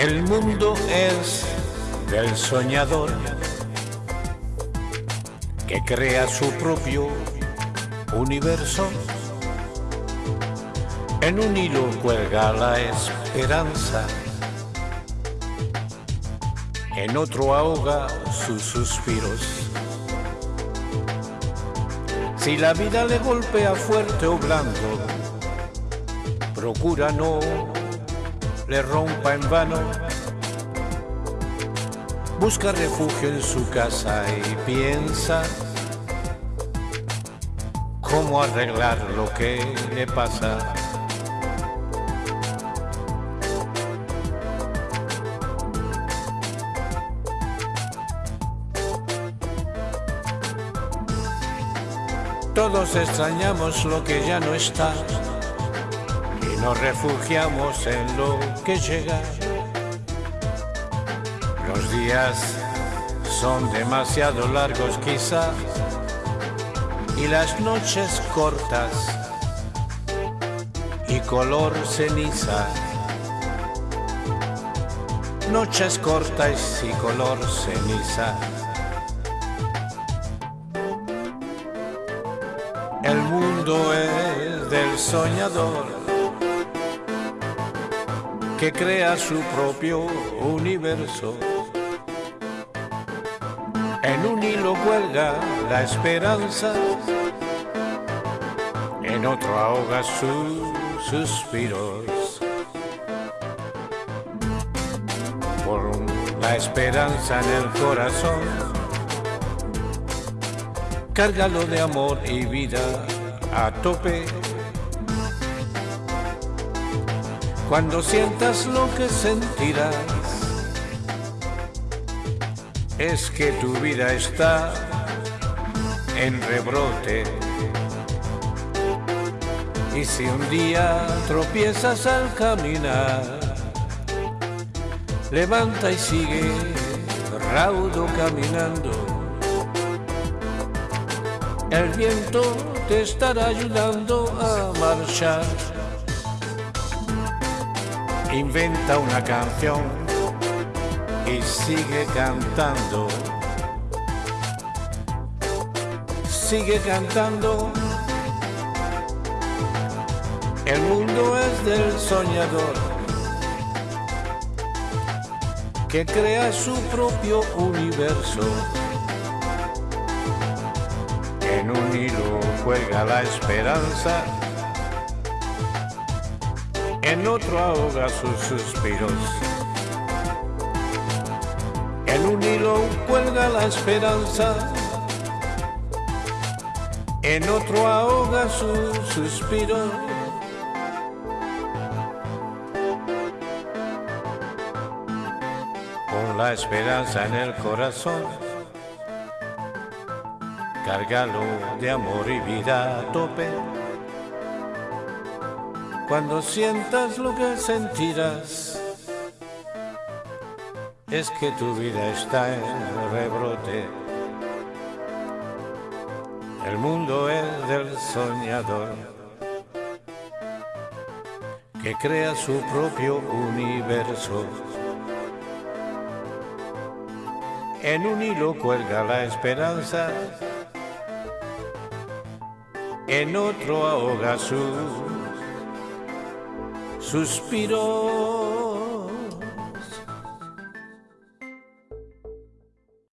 El mundo es del soñador que crea su propio universo. En un hilo cuelga la esperanza, en otro ahoga sus suspiros. Si la vida le golpea fuerte o blando, procura no le rompa en vano. Busca refugio en su casa y piensa cómo arreglar lo que le pasa. Todos extrañamos lo que ya no está nos refugiamos en lo que llega. Los días son demasiado largos quizá y las noches cortas y color ceniza. Noches cortas y color ceniza. El mundo es del soñador que crea su propio universo. En un hilo cuelga la esperanza, en otro ahoga sus suspiros. Por la esperanza en el corazón Cárgalo de amor y vida a tope. Cuando sientas lo que sentirás, es que tu vida está en rebrote. Y si un día tropiezas al caminar, levanta y sigue raudo caminando el viento te estará ayudando a marchar. Inventa una canción y sigue cantando. Sigue cantando. El mundo es del soñador que crea su propio universo. En un hilo cuelga la esperanza, en otro ahoga sus suspiros. En un hilo cuelga la esperanza, en otro ahoga sus suspiros. Con la esperanza en el corazón Cárgalo de amor y vida a tope. Cuando sientas lo que sentirás, es que tu vida está en rebrote. El mundo es del soñador que crea su propio universo. En un hilo cuelga la esperanza en otro ahoga su suspiro.